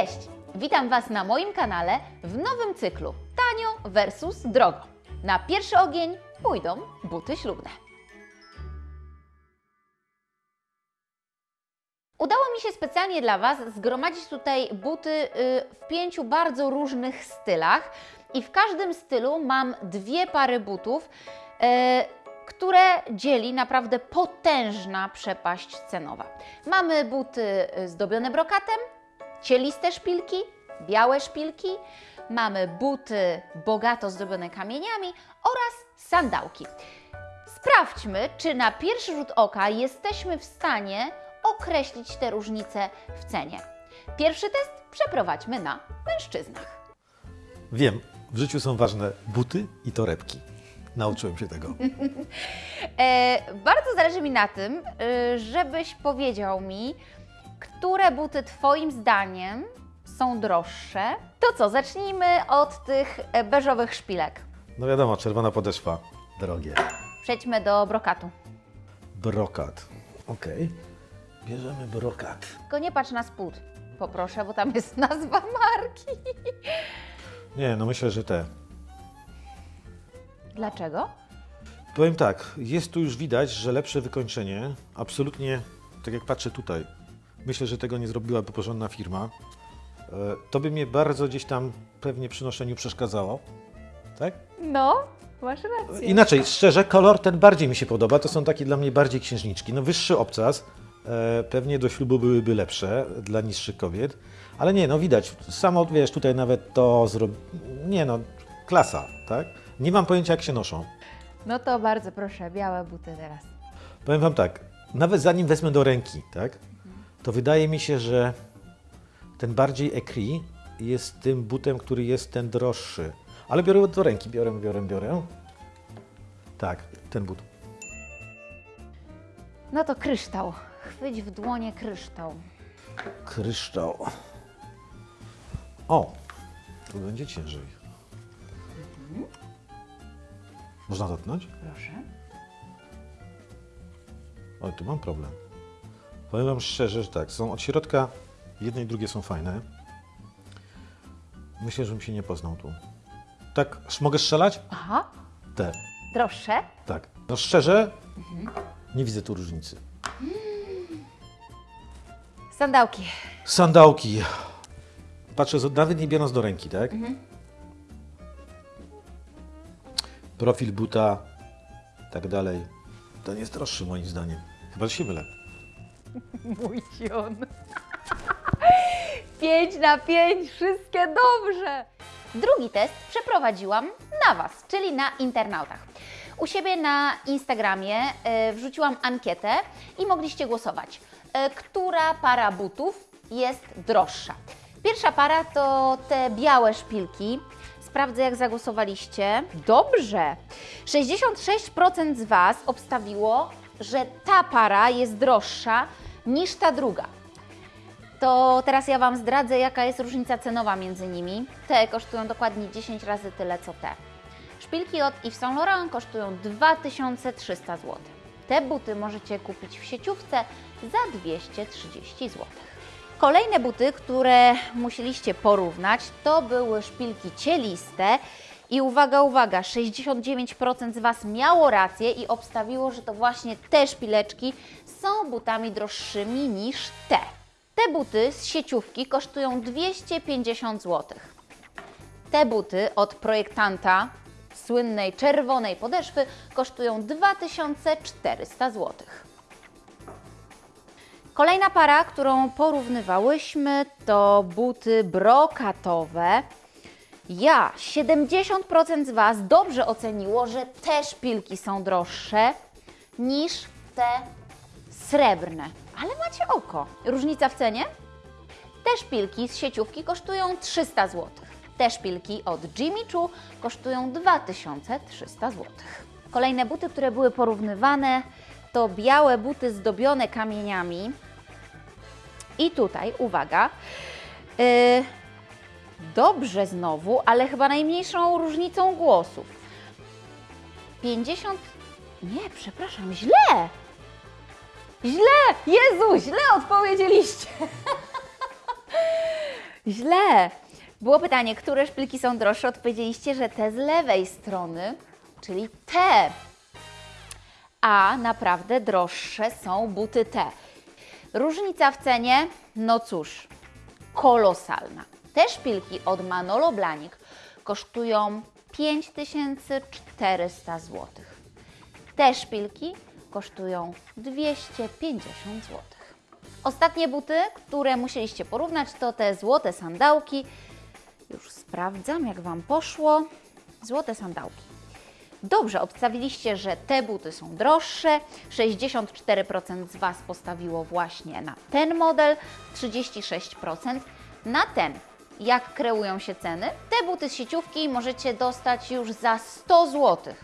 Cześć! Witam Was na moim kanale w nowym cyklu Tanio versus drogo. Na pierwszy ogień pójdą buty ślubne. Udało mi się specjalnie dla Was zgromadzić tutaj buty y, w pięciu bardzo różnych stylach i w każdym stylu mam dwie pary butów, y, które dzieli naprawdę potężna przepaść cenowa. Mamy buty y, zdobione brokatem, cieliste szpilki, białe szpilki, mamy buty bogato zdobione kamieniami oraz sandałki. Sprawdźmy, czy na pierwszy rzut oka jesteśmy w stanie określić te różnice w cenie. Pierwszy test przeprowadźmy na mężczyznach. Wiem, w życiu są ważne buty i torebki. Nauczyłem się tego. E, bardzo zależy mi na tym, y, żebyś powiedział mi, które buty Twoim zdaniem są droższe. To co, zacznijmy od tych e, beżowych szpilek. No wiadomo, czerwona podeszwa, drogie. Przejdźmy do brokatu. Brokat. Okej. Bierzemy brokat. Tylko nie patrz na spód, poproszę, bo tam jest nazwa marki. Nie, no myślę, że te. Dlaczego? Powiem tak, jest tu już widać, że lepsze wykończenie, absolutnie, tak jak patrzę tutaj, myślę, że tego nie zrobiłaby porządna firma. E, To by mnie bardzo gdzieś tam pewnie przy noszeniu przeszkadzało. Tak? No, masz rację. Inaczej, szczerze, kolor ten bardziej mi się podoba. To są takie dla mnie bardziej księżniczki. No wyższy obcas, e, pewnie do ślubu byłyby lepsze dla niższych kobiet. Ale nie, no widać, samo wiesz, tutaj nawet to zrobi... Nie no, klasa, tak? Nie mam pojęcia jak się noszą. No to bardzo proszę, białe buty teraz. Powiem Wam tak, nawet zanim wezmę do ręki, tak? To wydaje mi się, że ten bardziej ekri jest tym butem, który jest ten droższy. Ale biorę do ręki, biorę, biorę, biorę. Tak, ten but. No to kryształ. Chwyć w dłonie kryształ. Kryształ. O, tu będzie ciężej. Można dotknąć? Proszę. Oj, tu mam problem. Powiem Wam szczerze, że tak, są od środka, jedne i drugie są fajne. Myślę, że bym się nie poznał tu. Tak, mogę strzelać? Aha, Te, droższe. tak. No szczerze, nie widzę tu różnicy. Sandałki. Sandałki. Patrzę, nawet nie biorąc do ręki, tak? Profil buta, tak dalej. Ten jest droższy moim zdaniem. Chyba, się mylę. Mój sion. Pięć na pięć, wszystkie dobrze. Drugi test przeprowadziłam na Was, czyli na internautach. U siebie na Instagramie e, wrzuciłam ankietę i mogliście głosować, e, która para butów jest droższa. Pierwsza para to te białe szpilki. Sprawdzę, jak zagłosowaliście. Dobrze. 66% z Was obstawiło, że ta para jest droższa niż ta druga. To teraz ja Wam zdradzę, jaka jest różnica cenowa między nimi. Te kosztują dokładnie 10 razy tyle, co te. Szpilki od Yves Saint Laurent kosztują 2300 zł. Te buty możecie kupić w sieciówce za 230 zł. Kolejne buty, które musieliście porównać, to były szpilki cieliste. I uwaga, uwaga, 69% z Was miało rację i obstawiło, że to właśnie te szpileczki są butami droższymi niż te. Te buty z sieciówki kosztują 250 zł. Te buty od projektanta słynnej czerwonej podeszwy kosztują 2400 zł. Kolejna para, którą porównywałyśmy, to buty brokatowe. Ja, 70% z Was dobrze oceniło, że te szpilki są droższe niż te srebrne. Ale macie oko. Różnica w cenie? Te szpilki z sieciówki kosztują 300 zł. Te szpilki od Jimmy Choo kosztują 2300 zł. Kolejne buty, które były porównywane, to białe buty zdobione kamieniami. I tutaj, uwaga, yy, dobrze znowu, ale chyba najmniejszą różnicą głosów. 50. Nie, przepraszam, źle! Źle! Jezu, źle odpowiedzieliście! Źle. Było pytanie, które szpilki są droższe? Odpowiedzieliście, że te z lewej strony, czyli te. A naprawdę droższe są buty te. Różnica w cenie, no cóż, kolosalna. Te szpilki od Manolo Blahnik kosztują 5400 zł. Te szpilki kosztują 250 zł. Ostatnie buty, które musieliście porównać, to te złote sandałki. Już sprawdzam, jak Wam poszło. Złote sandałki. Dobrze, obstawiliście, że te buty są droższe. 64% z Was postawiło właśnie na ten model, 36% na ten. Jak kreują się ceny? Te buty z sieciówki możecie dostać już za 100 zł.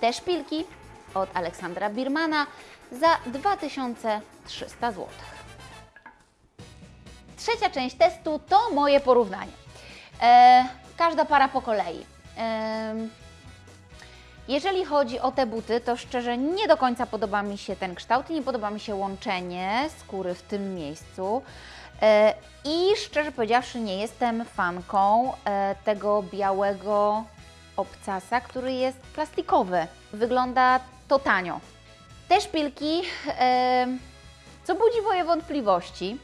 Te szpilki od Aleksandra Birmana za 2300 zł. Trzecia część testu to moje porównanie. E, każda para po kolei. E, jeżeli chodzi o te buty, to szczerze nie do końca podoba mi się ten kształt nie podoba mi się łączenie skóry w tym miejscu. E, I szczerze powiedziawszy, nie jestem fanką e, tego białego obcasa, który jest plastikowy. Wygląda to tanio. Te szpilki, e, co budzi moje wątpliwości,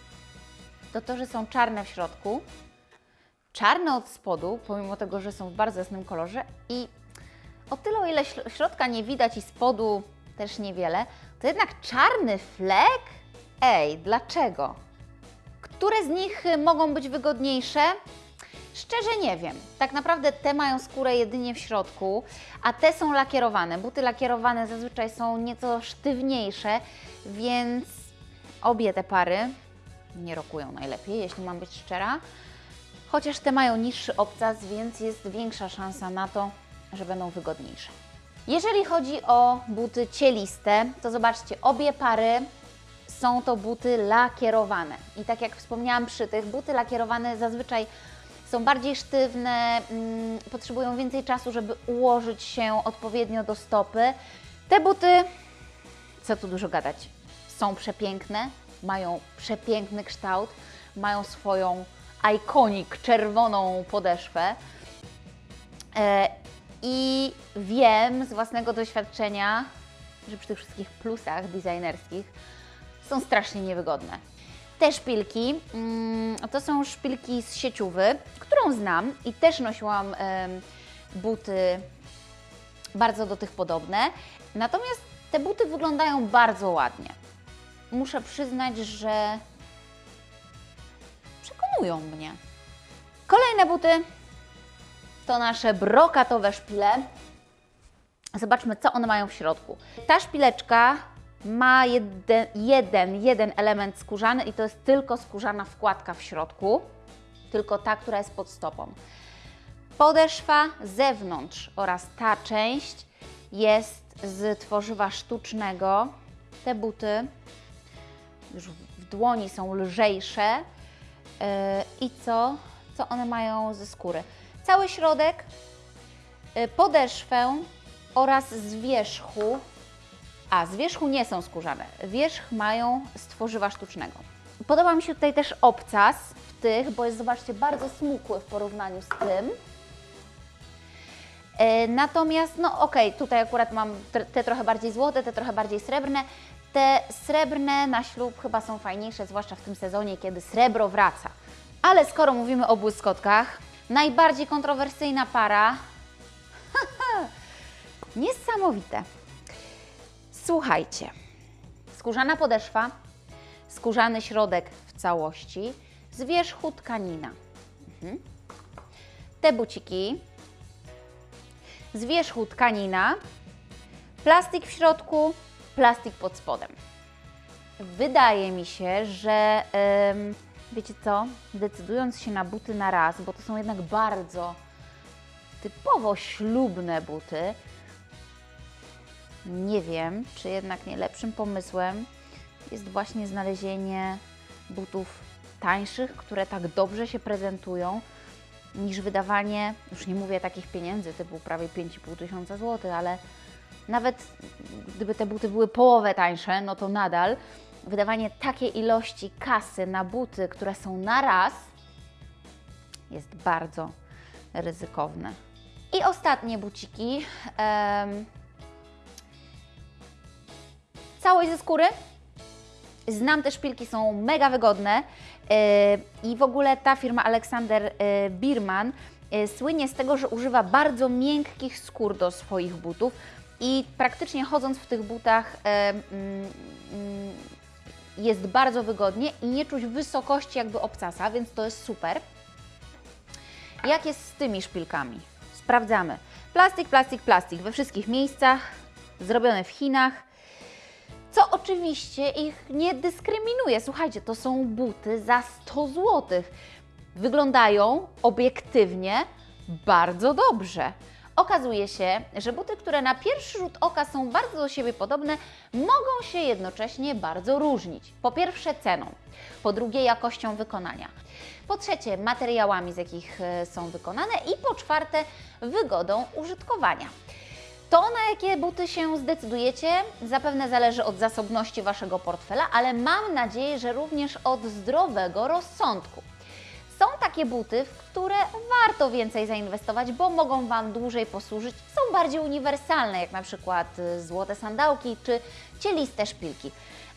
to to, że są czarne w środku, czarne od spodu, pomimo tego, że są w bardzo jasnym kolorze i o tyle, o ile śr- środka nie widać i spodu też niewiele, to jednak czarny flek? Ej, dlaczego? Które z nich mogą być wygodniejsze? Szczerze nie wiem. Tak naprawdę te mają skórę jedynie w środku, a te są lakierowane. Buty lakierowane zazwyczaj są nieco sztywniejsze, więc obie te pary nie rokują najlepiej, jeśli mam być szczera. Chociaż te mają niższy obcas, więc jest większa szansa na to, że będą wygodniejsze. Jeżeli chodzi o buty cieliste, to zobaczcie, obie pary są to buty lakierowane. I tak jak wspomniałam przy tych, buty lakierowane zazwyczaj są bardziej sztywne, mm, potrzebują więcej czasu, żeby ułożyć się odpowiednio do stopy. Te buty, co tu dużo gadać, są przepiękne, mają przepiękny kształt, mają swoją ikonik czerwoną podeszwę. E, I wiem z własnego doświadczenia, że przy tych wszystkich plusach designerskich są strasznie niewygodne. Te szpilki mm, to są szpilki z sieciówy, którą znam i też nosiłam buty bardzo do tych podobne. Natomiast te buty wyglądają bardzo ładnie. Muszę przyznać, że przekonują mnie. Kolejne buty to nasze brokatowe szpile. Zobaczmy, co one mają w środku. Ta szpileczka ma jeden, jeden, jeden element skórzany i to jest tylko skórzana wkładka w środku, tylko ta, która jest pod stopą. Podeszwa zewnątrz oraz ta część jest z tworzywa sztucznego. Te buty już w dłoni są lżejsze. Yy, I co? Co one mają ze skóry? Cały środek, yy, podeszwę oraz z wierzchu. A, z wierzchu nie są skórzane. Wierzch mają z tworzywa sztucznego. Podoba mi się tutaj też obcas w tych, bo jest, zobaczcie, bardzo smukły w porównaniu z tym. E, Natomiast, no okej, tutaj akurat mam te trochę bardziej złote, te trochę bardziej srebrne. Te srebrne na ślub chyba są fajniejsze, zwłaszcza w tym sezonie, kiedy srebro wraca. Ale skoro mówimy o błyskotkach, najbardziej kontrowersyjna para. Niesamowite. Słuchajcie, skórzana podeszwa, skórzany środek w całości, z wierzchu tkanina. Mhm. Te buciki z wierzchu tkanina, plastik w środku, plastik pod spodem. Wydaje mi się, że em, wiecie co, decydując się na buty na raz, bo to są jednak bardzo typowo ślubne buty, nie wiem, czy jednak nie lepszym pomysłem jest właśnie znalezienie butów tańszych, które tak dobrze się prezentują, niż wydawanie, już nie mówię takich pieniędzy, typu prawie 5,5 tysiąca złotych, ale nawet gdyby te buty były połowę tańsze, no to nadal wydawanie takiej ilości kasy na buty, które są na raz, jest bardzo ryzykowny. I ostatnie buciki. Całość ze skóry. Znam te szpilki, są mega wygodne yy, i w ogóle ta firma Aleksander yy, Birman yy, słynie z tego, że używa bardzo miękkich skór do swoich butów i praktycznie chodząc w tych butach mm, jest bardzo wygodnie i nie czuć wysokości jakby obcasa, więc to jest super. Jak jest z tymi szpilkami? Sprawdzamy. Plastik, plastik, plastik we wszystkich miejscach, zrobione w Chinach. Co oczywiście ich nie dyskryminuje. Słuchajcie, to są buty za 100 zł. Wyglądają obiektywnie bardzo dobrze. Okazuje się, że buty, które na pierwszy rzut oka są bardzo do siebie podobne, mogą się jednocześnie bardzo różnić. Po pierwsze ceną, po drugie jakością wykonania, po trzecie materiałami, z jakich e, są wykonane i po czwarte wygodą użytkowania. To, na jakie buty się zdecydujecie, zapewne zależy od zasobności Waszego portfela, ale mam nadzieję, że również od zdrowego rozsądku. Są takie buty, w które warto więcej zainwestować, bo mogą Wam dłużej posłużyć. Są bardziej uniwersalne, jak na przykład y, złote sandałki czy cieliste szpilki.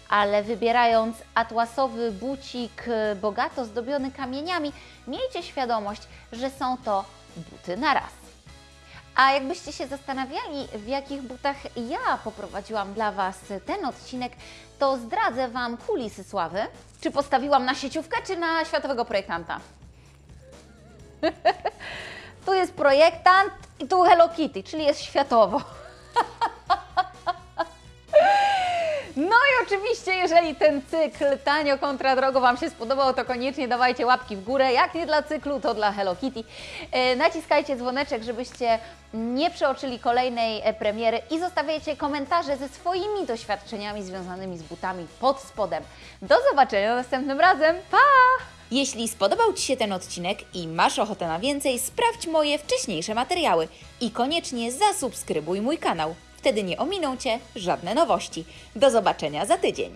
Ale wybierając atłasowy bucik y, bogato zdobiony kamieniami, miejcie świadomość, że są to buty na raz. A jakbyście się zastanawiali, w jakich butach ja poprowadziłam dla Was ten odcinek, to zdradzę Wam kulisy sławy. Czy postawiłam na sieciówkę, czy na światowego projektanta? tu jest projektant i tu Hello Kitty, czyli jest światowo. No i oczywiście, jeżeli ten cykl tanio kontra drogo Wam się spodobał, to koniecznie dawajcie łapki w górę. Jak nie dla cyklu, to dla Hello Kitty. E, naciskajcie dzwoneczek, żebyście nie przeoczyli kolejnej e, premiery i zostawiajcie komentarze ze swoimi doświadczeniami związanymi z butami pod spodem. Do zobaczenia następnym razem. Pa! Jeśli spodobał Ci się ten odcinek i masz ochotę na więcej, sprawdź moje wcześniejsze materiały i koniecznie zasubskrybuj mój kanał. Wtedy nie ominą Cię żadne nowości. Do zobaczenia za tydzień.